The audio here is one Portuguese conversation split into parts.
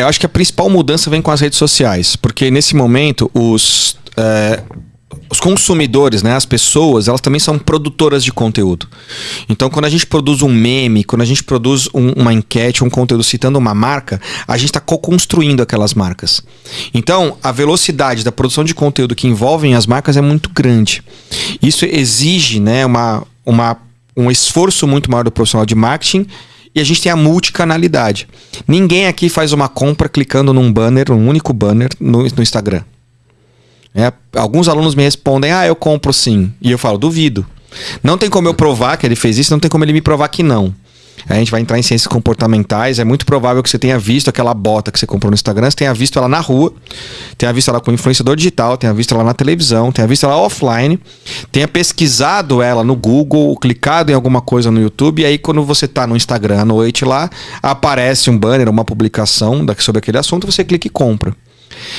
Eu acho que a principal mudança vem com as redes sociais, porque nesse momento os, é, os consumidores, né, as pessoas, elas também são produtoras de conteúdo. Então, quando a gente produz um meme, quando a gente produz um, uma enquete, um conteúdo citando uma marca, a gente está co-construindo aquelas marcas. Então, a velocidade da produção de conteúdo que envolvem as marcas é muito grande. Isso exige né, uma, uma, um esforço muito maior do profissional de marketing e a gente tem a multicanalidade. Ninguém aqui faz uma compra clicando num banner, um único banner no, no Instagram. É, alguns alunos me respondem: Ah, eu compro sim. E eu falo: Duvido. Não tem como eu provar que ele fez isso, não tem como ele me provar que não. A gente vai entrar em ciências comportamentais. É muito provável que você tenha visto aquela bota que você comprou no Instagram, você tenha visto ela na rua, tenha visto ela com influenciador digital, tenha visto ela na televisão, tenha visto ela offline, tenha pesquisado ela no Google, clicado em alguma coisa no YouTube, e aí quando você está no Instagram à noite lá, aparece um banner, uma publicação sobre aquele assunto, você clica e compra.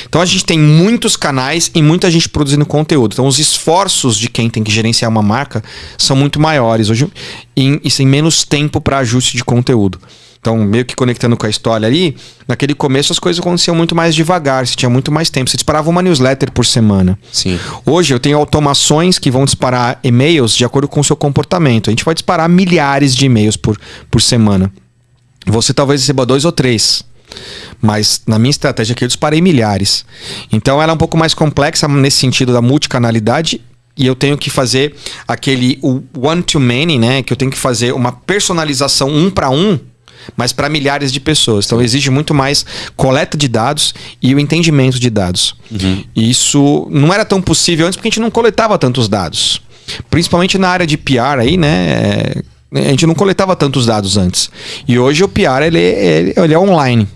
Então a gente tem muitos canais e muita gente produzindo conteúdo. Então os esforços de quem tem que gerenciar uma marca são muito maiores hoje e, e sem menos tempo para ajuste de conteúdo. Então, meio que conectando com a história ali, naquele começo as coisas aconteciam muito mais devagar, você tinha muito mais tempo. Você disparava uma newsletter por semana. Sim. Hoje eu tenho automações que vão disparar e-mails de acordo com o seu comportamento. A gente vai disparar milhares de e-mails por, por semana. Você talvez receba dois ou três. Mas na minha estratégia aqui eu disparei milhares. Então ela é um pouco mais complexa nesse sentido da multicanalidade e eu tenho que fazer aquele one to many, né? Que eu tenho que fazer uma personalização um para um, mas para milhares de pessoas. Então exige muito mais coleta de dados e o entendimento de dados. Uhum. Isso não era tão possível antes porque a gente não coletava tantos dados. Principalmente na área de PR aí, né? A gente não coletava tantos dados antes. E hoje o PR ele, ele, ele é online.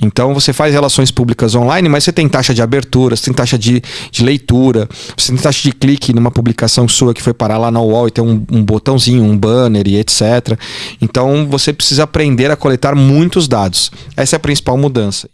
Então você faz relações públicas online, mas você tem taxa de abertura, você tem taxa de, de leitura, você tem taxa de clique numa publicação sua que foi parar lá na UOL e tem um, um botãozinho, um banner e etc. Então você precisa aprender a coletar muitos dados. Essa é a principal mudança.